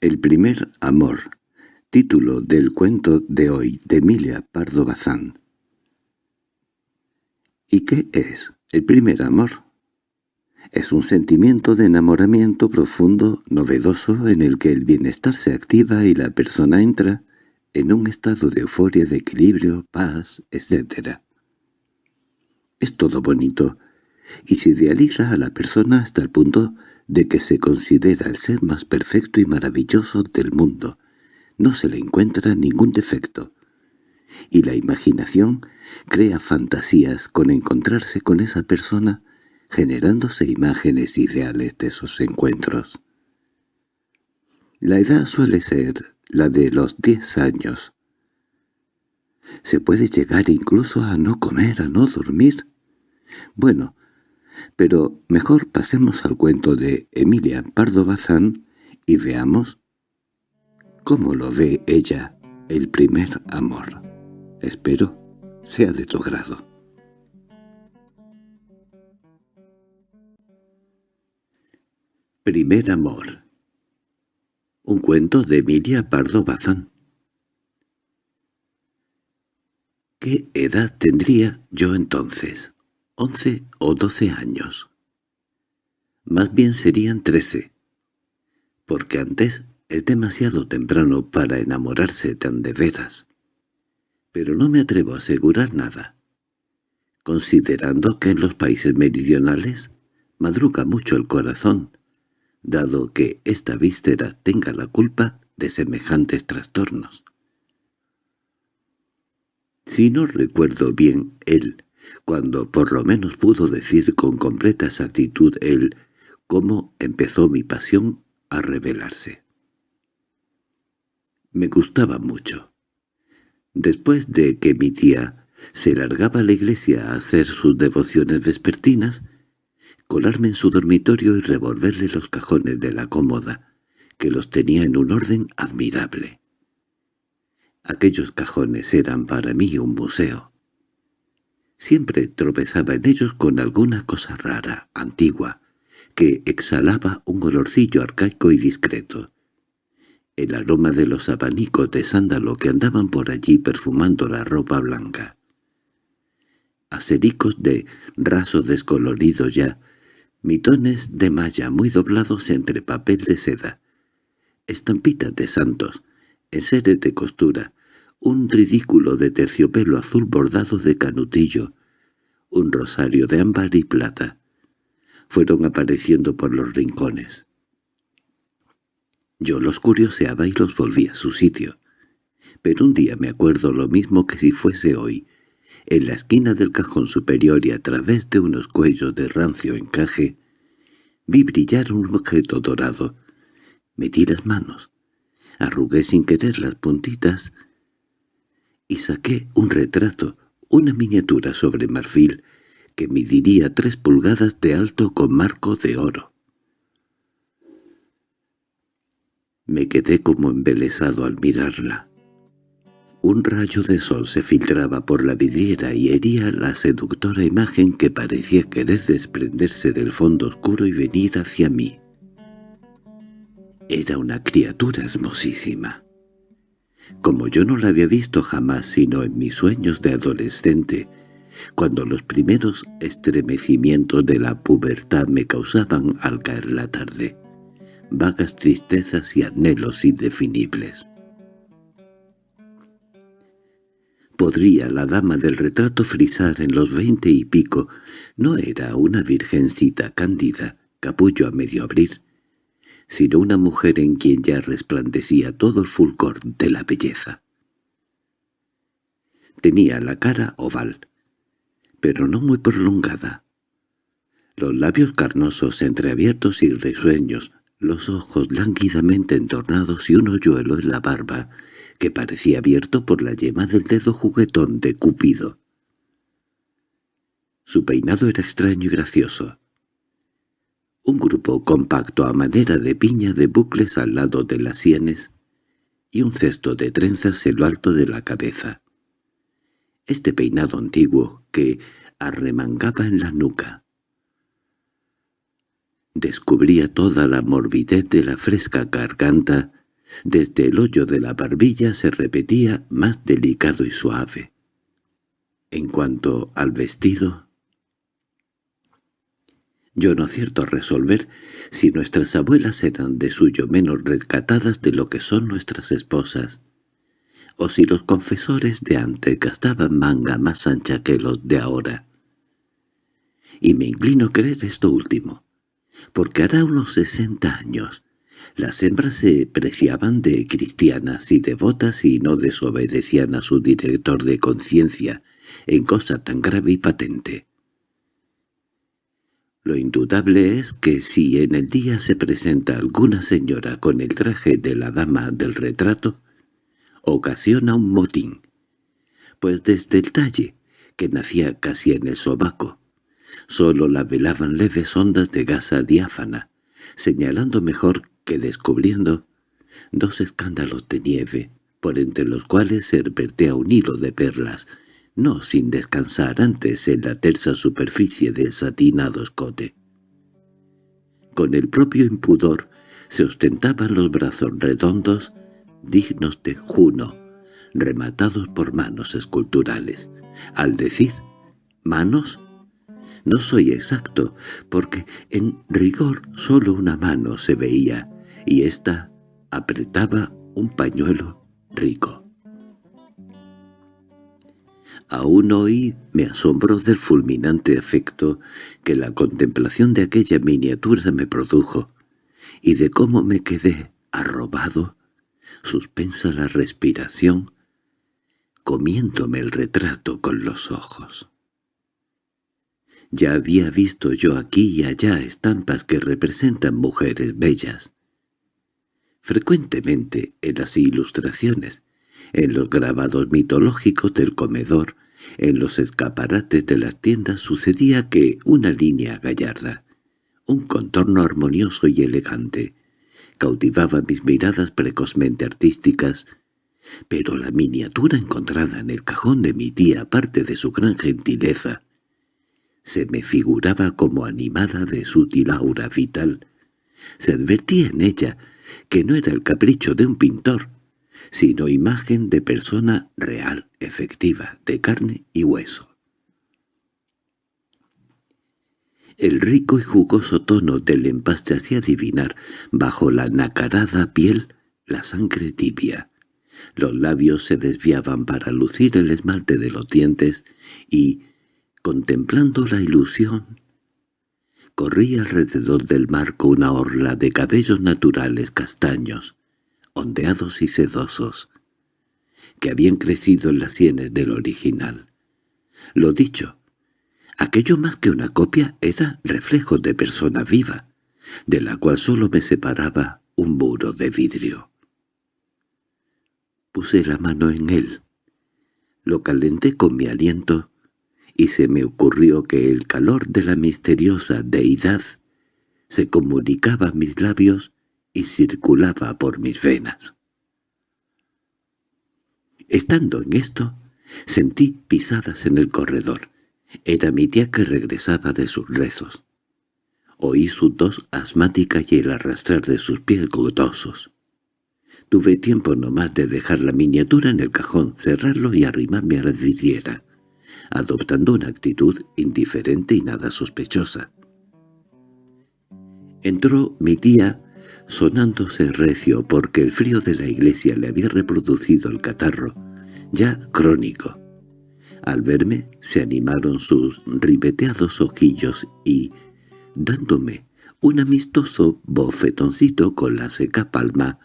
El primer amor, título del cuento de hoy de Emilia Pardo Bazán. ¿Y qué es el primer amor? Es un sentimiento de enamoramiento profundo, novedoso, en el que el bienestar se activa y la persona entra en un estado de euforia, de equilibrio, paz, etc. Es todo bonito, y se idealiza a la persona hasta el punto de que se considera el ser más perfecto y maravilloso del mundo. No se le encuentra ningún defecto. Y la imaginación crea fantasías con encontrarse con esa persona, generándose imágenes ideales de esos encuentros. La edad suele ser la de los diez años. Se puede llegar incluso a no comer, a no dormir. Bueno, pero mejor pasemos al cuento de Emilia Pardo Bazán y veamos cómo lo ve ella, el primer amor. Espero sea de tu grado. Primer amor Un cuento de Emilia Pardo Bazán ¿Qué edad tendría yo entonces? Once o doce años. Más bien serían trece, porque antes es demasiado temprano para enamorarse tan de veras. Pero no me atrevo a asegurar nada, considerando que en los países meridionales madruga mucho el corazón, dado que esta víscera tenga la culpa de semejantes trastornos. Si no recuerdo bien, él, cuando por lo menos pudo decir con completa exactitud él cómo empezó mi pasión a revelarse. Me gustaba mucho. Después de que mi tía se largaba a la iglesia a hacer sus devociones vespertinas, colarme en su dormitorio y revolverle los cajones de la cómoda, que los tenía en un orden admirable. Aquellos cajones eran para mí un museo. Siempre tropezaba en ellos con alguna cosa rara, antigua, que exhalaba un olorcillo arcaico y discreto. El aroma de los abanicos de sándalo que andaban por allí perfumando la ropa blanca. Acericos de raso descolorido ya, mitones de malla muy doblados entre papel de seda, estampitas de santos, enseres de costura, un ridículo de terciopelo azul bordado de canutillo, un rosario de ámbar y plata. Fueron apareciendo por los rincones. Yo los curioseaba y los volví a su sitio. Pero un día me acuerdo lo mismo que si fuese hoy. En la esquina del cajón superior y a través de unos cuellos de rancio encaje, vi brillar un objeto dorado. Metí las manos, arrugué sin querer las puntitas y saqué un retrato, una miniatura sobre marfil, que mediría tres pulgadas de alto con marco de oro. Me quedé como embelesado al mirarla. Un rayo de sol se filtraba por la vidriera y hería la seductora imagen que parecía querer desprenderse del fondo oscuro y venir hacia mí. Era una criatura hermosísima como yo no la había visto jamás sino en mis sueños de adolescente, cuando los primeros estremecimientos de la pubertad me causaban al caer la tarde, vagas tristezas y anhelos indefinibles. Podría la dama del retrato frisar en los veinte y pico, no era una virgencita cándida, capullo a medio abrir, sino una mujer en quien ya resplandecía todo el fulgor de la belleza. Tenía la cara oval, pero no muy prolongada. Los labios carnosos entreabiertos y risueños, los ojos lánguidamente entornados y un hoyuelo en la barba, que parecía abierto por la yema del dedo juguetón de Cupido. Su peinado era extraño y gracioso. Un grupo compacto a manera de piña de bucles al lado de las sienes y un cesto de trenzas en lo alto de la cabeza. Este peinado antiguo que arremangaba en la nuca. Descubría toda la morbidez de la fresca garganta Desde el hoyo de la barbilla se repetía más delicado y suave. En cuanto al vestido, yo no acierto a resolver si nuestras abuelas eran de suyo menos rescatadas de lo que son nuestras esposas, o si los confesores de antes gastaban manga más ancha que los de ahora. Y me inclino a creer esto último, porque hará unos sesenta años las hembras se preciaban de cristianas y devotas y no desobedecían a su director de conciencia en cosa tan grave y patente. Lo indudable es que si en el día se presenta alguna señora con el traje de la dama del retrato, ocasiona un motín, pues desde el talle, que nacía casi en el sobaco, sólo la velaban leves ondas de gasa diáfana, señalando mejor que descubriendo dos escándalos de nieve, por entre los cuales se vertea un hilo de perlas, no sin descansar antes en la tersa superficie del satinado escote. Con el propio impudor se ostentaban los brazos redondos, dignos de Juno, rematados por manos esculturales. Al decir «manos», no soy exacto, porque en rigor solo una mano se veía, y ésta apretaba un pañuelo rico. Aún hoy me asombró del fulminante efecto que la contemplación de aquella miniatura me produjo, y de cómo me quedé arrobado, suspensa la respiración, comiéndome el retrato con los ojos. Ya había visto yo aquí y allá estampas que representan mujeres bellas, Frecuentemente en las ilustraciones, en los grabados mitológicos del comedor, en los escaparates de las tiendas sucedía que una línea gallarda, un contorno armonioso y elegante, cautivaba mis miradas precozmente artísticas, pero la miniatura encontrada en el cajón de mi tía, aparte de su gran gentileza, se me figuraba como animada de sutil aura vital. Se advertía en ella que no era el capricho de un pintor, sino imagen de persona real, efectiva, de carne y hueso. El rico y jugoso tono del empaste hacía adivinar, bajo la nacarada piel, la sangre tibia. Los labios se desviaban para lucir el esmalte de los dientes y, contemplando la ilusión, Corría alrededor del marco una orla de cabellos naturales castaños, ondeados y sedosos, que habían crecido en las sienes del original. Lo dicho, aquello más que una copia era reflejo de persona viva, de la cual sólo me separaba un muro de vidrio. Puse la mano en él, lo calenté con mi aliento y se me ocurrió que el calor de la misteriosa deidad se comunicaba a mis labios y circulaba por mis venas. Estando en esto, sentí pisadas en el corredor. Era mi tía que regresaba de sus rezos. Oí su tos asmática y el arrastrar de sus pies gotosos. Tuve tiempo nomás de dejar la miniatura en el cajón, cerrarlo y arrimarme a la vidriera adoptando una actitud indiferente y nada sospechosa. Entró mi tía sonándose recio porque el frío de la iglesia le había reproducido el catarro, ya crónico. Al verme se animaron sus ribeteados ojillos y, dándome un amistoso bofetoncito con la seca palma,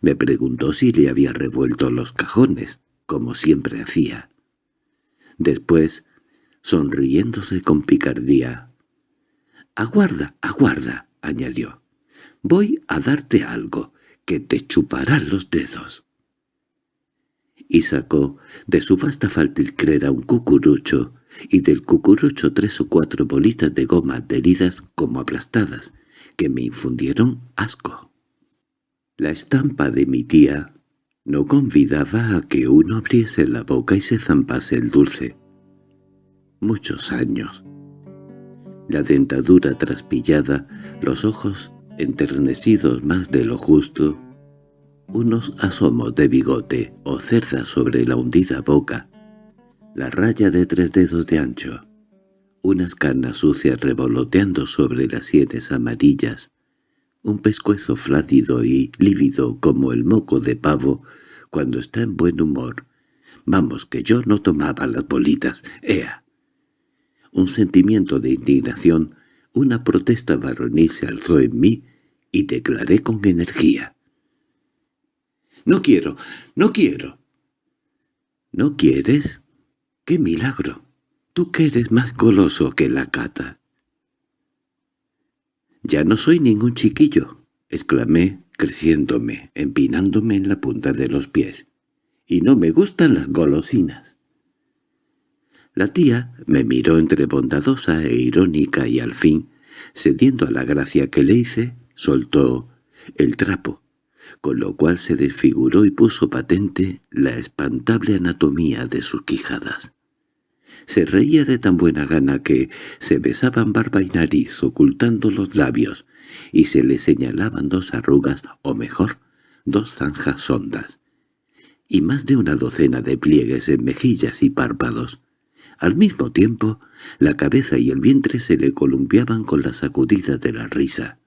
me preguntó si le había revuelto los cajones, como siempre hacía. Después, sonriéndose con picardía, «Aguarda, aguarda», añadió. «Voy a darte algo que te chupará los dedos». Y sacó de su vasta faltilcrera un cucurucho, y del cucurucho tres o cuatro bolitas de goma adheridas como aplastadas, que me infundieron asco. La estampa de mi tía no convidaba a que uno abriese la boca y se zampase el dulce. Muchos años. La dentadura traspillada, los ojos enternecidos más de lo justo, unos asomos de bigote o cerda sobre la hundida boca, la raya de tres dedos de ancho, unas canas sucias revoloteando sobre las sienes amarillas, un pescuezo flácido y lívido como el moco de pavo cuando está en buen humor. Vamos, que yo no tomaba las bolitas, ¡ea! Un sentimiento de indignación, una protesta varonil se alzó en mí y declaré con energía. «¡No quiero! ¡No quiero!» «¿No quieres? ¡Qué milagro! Tú que eres más goloso que la cata». «Ya no soy ningún chiquillo», exclamé, creciéndome, empinándome en la punta de los pies. «Y no me gustan las golosinas». La tía me miró entre bondadosa e irónica y al fin, cediendo a la gracia que le hice, soltó el trapo, con lo cual se desfiguró y puso patente la espantable anatomía de sus quijadas. Se reía de tan buena gana que se besaban barba y nariz ocultando los labios, y se le señalaban dos arrugas, o mejor, dos zanjas hondas, y más de una docena de pliegues en mejillas y párpados. Al mismo tiempo, la cabeza y el vientre se le columpiaban con la sacudida de la risa,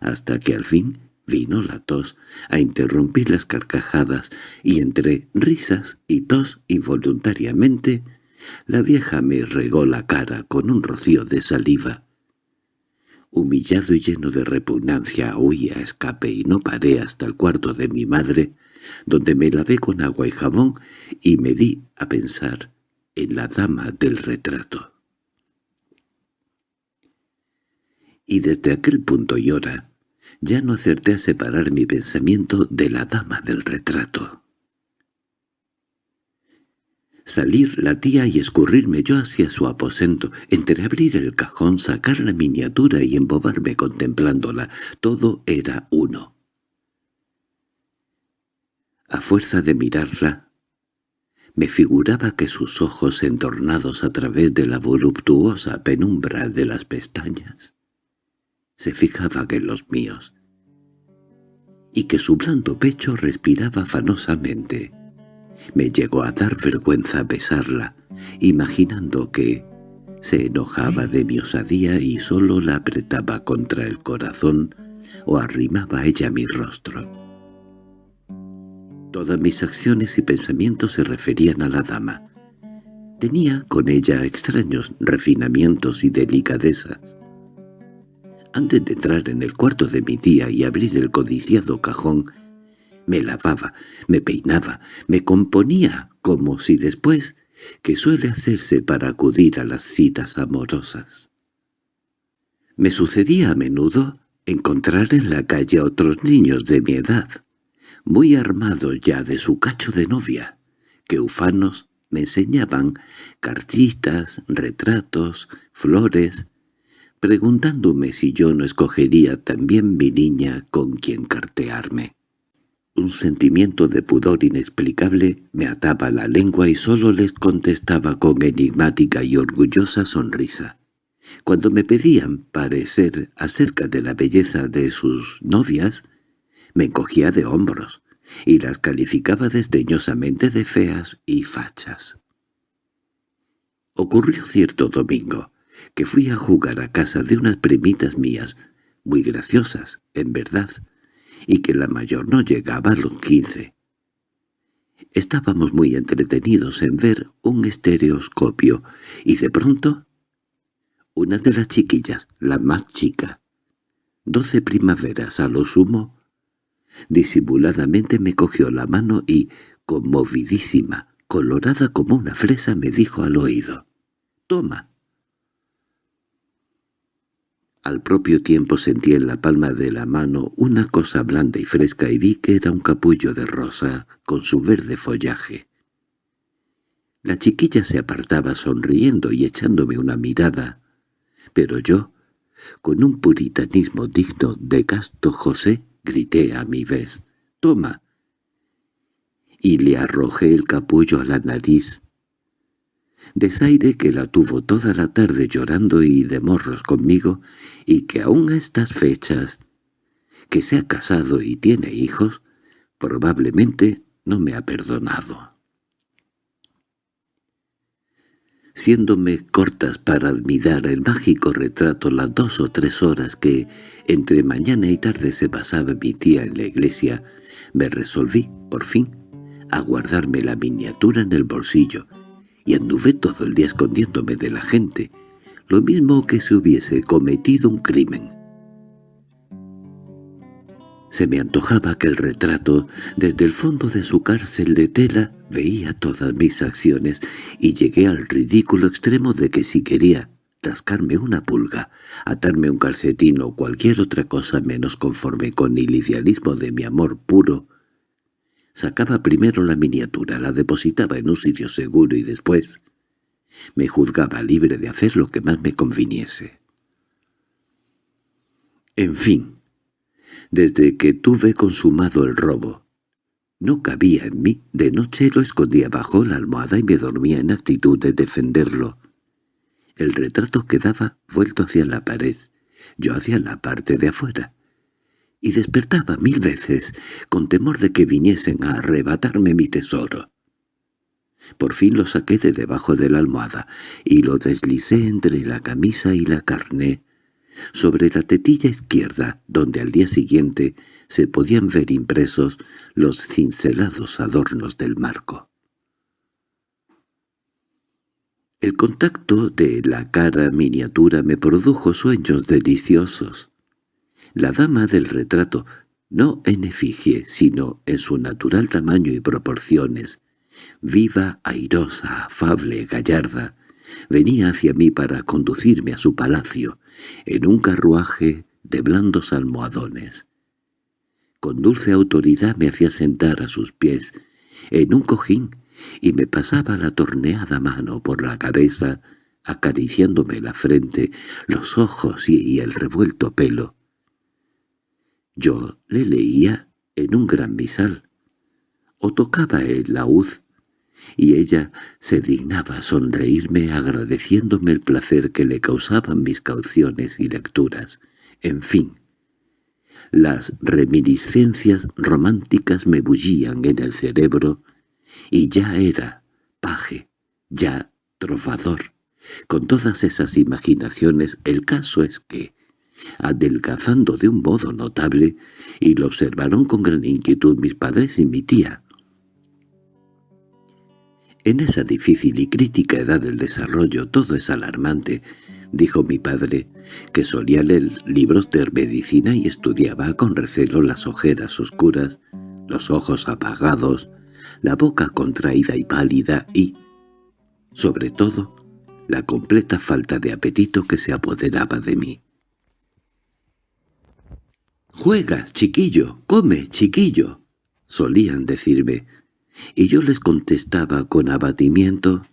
hasta que al fin vino la tos a interrumpir las carcajadas, y entre risas y tos involuntariamente la vieja me regó la cara con un rocío de saliva. Humillado y lleno de repugnancia huí a escape y no paré hasta el cuarto de mi madre, donde me lavé con agua y jabón y me di a pensar en la dama del retrato. Y desde aquel punto y hora, ya no acerté a separar mi pensamiento de la dama del retrato salir la tía y escurrirme yo hacia su aposento, entreabrir el cajón, sacar la miniatura y embobarme contemplándola. Todo era uno. A fuerza de mirarla, me figuraba que sus ojos entornados a través de la voluptuosa penumbra de las pestañas se fijaban en los míos, y que su blando pecho respiraba afanosamente. Me llegó a dar vergüenza besarla, imaginando que se enojaba de mi osadía y solo la apretaba contra el corazón o arrimaba ella mi rostro. Todas mis acciones y pensamientos se referían a la dama. Tenía con ella extraños refinamientos y delicadezas. Antes de entrar en el cuarto de mi tía y abrir el codiciado cajón, me lavaba, me peinaba, me componía como si después, que suele hacerse para acudir a las citas amorosas. Me sucedía a menudo encontrar en la calle a otros niños de mi edad, muy armados ya de su cacho de novia, que ufanos me enseñaban cartitas, retratos, flores, preguntándome si yo no escogería también mi niña con quien cartearme. Un sentimiento de pudor inexplicable me ataba la lengua y solo les contestaba con enigmática y orgullosa sonrisa. Cuando me pedían parecer acerca de la belleza de sus novias, me encogía de hombros y las calificaba desdeñosamente de feas y fachas. Ocurrió cierto domingo que fui a jugar a casa de unas primitas mías, muy graciosas, en verdad, y que la mayor no llegaba a los quince. Estábamos muy entretenidos en ver un estereoscopio, y de pronto, una de las chiquillas, la más chica, doce primaveras a lo sumo, disimuladamente me cogió la mano y, conmovidísima, colorada como una fresa, me dijo al oído, «Toma». Al propio tiempo sentí en la palma de la mano una cosa blanda y fresca y vi que era un capullo de rosa con su verde follaje. La chiquilla se apartaba sonriendo y echándome una mirada, pero yo, con un puritanismo digno de Casto José, grité a mi vez, «¡Toma!» y le arrojé el capullo a la nariz, desaire que la tuvo toda la tarde llorando y de morros conmigo, y que aún a estas fechas, que se ha casado y tiene hijos, Probablemente no me ha perdonado. Siéndome cortas para admirar el mágico retrato las dos o tres horas que entre mañana y tarde se pasaba mi tía en la iglesia, me resolví, por fin, a guardarme la miniatura en el bolsillo, y anduve todo el día escondiéndome de la gente, lo mismo que si hubiese cometido un crimen. Se me antojaba que el retrato, desde el fondo de su cárcel de tela, veía todas mis acciones y llegué al ridículo extremo de que si quería rascarme una pulga, atarme un calcetín o cualquier otra cosa menos conforme con el idealismo de mi amor puro, sacaba primero la miniatura, la depositaba en un sitio seguro y después me juzgaba libre de hacer lo que más me conviniese. En fin, desde que tuve consumado el robo. No cabía en mí, de noche lo escondía bajo la almohada y me dormía en actitud de defenderlo. El retrato quedaba vuelto hacia la pared, yo hacia la parte de afuera, y despertaba mil veces con temor de que viniesen a arrebatarme mi tesoro. Por fin lo saqué de debajo de la almohada y lo deslicé entre la camisa y la carne, sobre la tetilla izquierda, donde al día siguiente se podían ver impresos los cincelados adornos del marco. El contacto de la cara miniatura me produjo sueños deliciosos. La dama del retrato, no en efigie, sino en su natural tamaño y proporciones, viva, airosa, afable, gallarda, venía hacia mí para conducirme a su palacio, en un carruaje de blandos almohadones. Con dulce autoridad me hacía sentar a sus pies, en un cojín, y me pasaba la torneada mano por la cabeza, acariciándome la frente, los ojos y, el revuelto pelo. Yo le leía en un gran misal, o tocaba el laúd y ella se dignaba sonreírme agradeciéndome el placer que le causaban mis cauciones y lecturas. En fin, las reminiscencias románticas me bullían en el cerebro y ya era paje, ya trovador. Con todas esas imaginaciones el caso es que, adelgazando de un modo notable, y lo observaron con gran inquietud mis padres y mi tía, en esa difícil y crítica edad del desarrollo todo es alarmante, dijo mi padre, que solía leer libros de medicina y estudiaba con recelo las ojeras oscuras, los ojos apagados, la boca contraída y pálida y, sobre todo, la completa falta de apetito que se apoderaba de mí. «Juega, chiquillo, come, chiquillo», solían decirme, y yo les contestaba con abatimiento,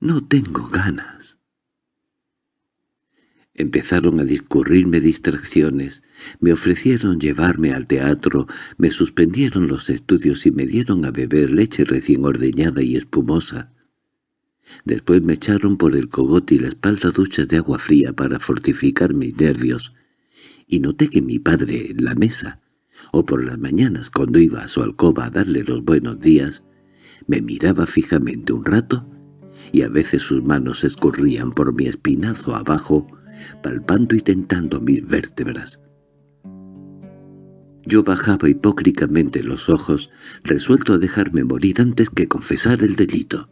«No tengo ganas». Empezaron a discurrirme distracciones, me ofrecieron llevarme al teatro, me suspendieron los estudios y me dieron a beber leche recién ordeñada y espumosa. Después me echaron por el cogote y la espalda duchas de agua fría para fortificar mis nervios, y noté que mi padre, en la mesa, o por las mañanas cuando iba a su alcoba a darle los buenos días, me miraba fijamente un rato y a veces sus manos escurrían por mi espinazo abajo, palpando y tentando mis vértebras. Yo bajaba hipócricamente los ojos, resuelto a dejarme morir antes que confesar el delito.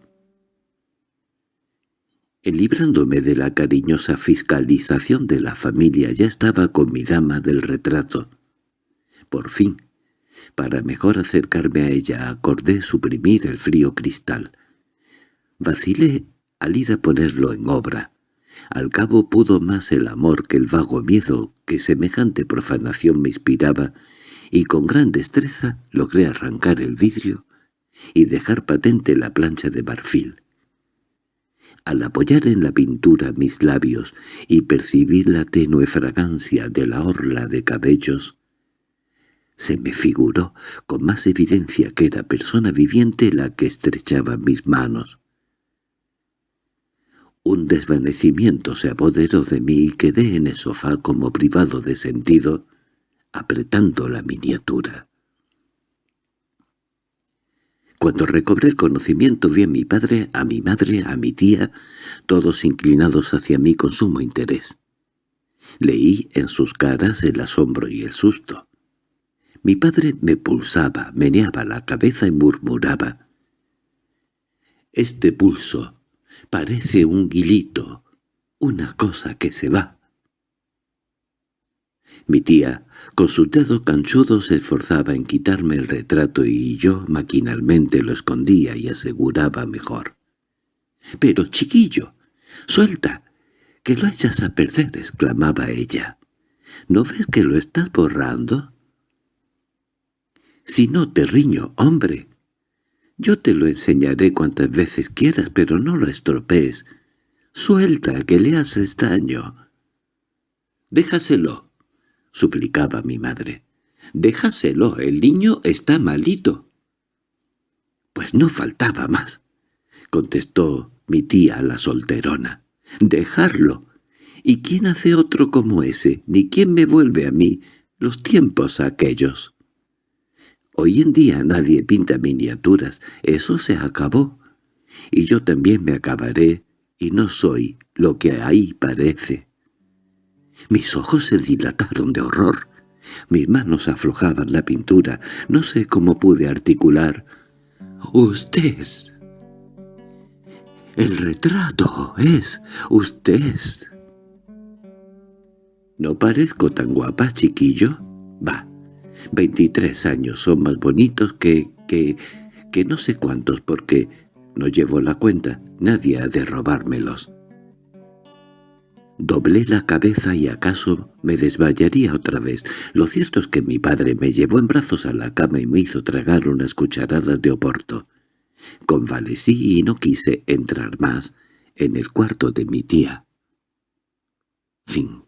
En librándome de la cariñosa fiscalización de la familia ya estaba con mi dama del retrato, por fin, para mejor acercarme a ella acordé suprimir el frío cristal. Vacilé al ir a ponerlo en obra. Al cabo pudo más el amor que el vago miedo que semejante profanación me inspiraba, y con gran destreza logré arrancar el vidrio y dejar patente la plancha de marfil. Al apoyar en la pintura mis labios y percibir la tenue fragancia de la orla de cabellos, se me figuró con más evidencia que era persona viviente la que estrechaba mis manos. Un desvanecimiento se apoderó de mí y quedé en el sofá como privado de sentido, apretando la miniatura. Cuando recobré el conocimiento vi a mi padre, a mi madre, a mi tía, todos inclinados hacia mí con sumo interés. Leí en sus caras el asombro y el susto. Mi padre me pulsaba, meneaba la cabeza y murmuraba. «Este pulso parece un guilito, una cosa que se va». Mi tía, con sus dedos canchudos, se esforzaba en quitarme el retrato y yo maquinalmente lo escondía y aseguraba mejor. «Pero, chiquillo, suelta, —¡Que lo echas a perder! —exclamaba ella. —¿No ves que lo estás borrando? —Si no te riño, hombre. Yo te lo enseñaré cuantas veces quieras, pero no lo estropees. Suelta, que le haces daño. —Déjaselo —suplicaba mi madre. —Déjaselo, el niño está malito. —Pues no faltaba más —contestó mi tía la solterona. —Dejarlo. ¿Y quién hace otro como ese? Ni quién me vuelve a mí los tiempos aquellos. Hoy en día nadie pinta miniaturas, eso se acabó. Y yo también me acabaré, y no soy lo que ahí parece. Mis ojos se dilataron de horror. Mis manos aflojaban la pintura. No sé cómo pude articular. «¡Usted!» El retrato es usted. ¿No parezco tan guapa, chiquillo? Va, veintitrés años son más bonitos que... que... que no sé cuántos porque no llevo la cuenta, nadie ha de robármelos. Doblé la cabeza y acaso me desmayaría otra vez. Lo cierto es que mi padre me llevó en brazos a la cama y me hizo tragar unas cucharadas de oporto. Convalecí y no quise entrar más en el cuarto de mi tía. Fin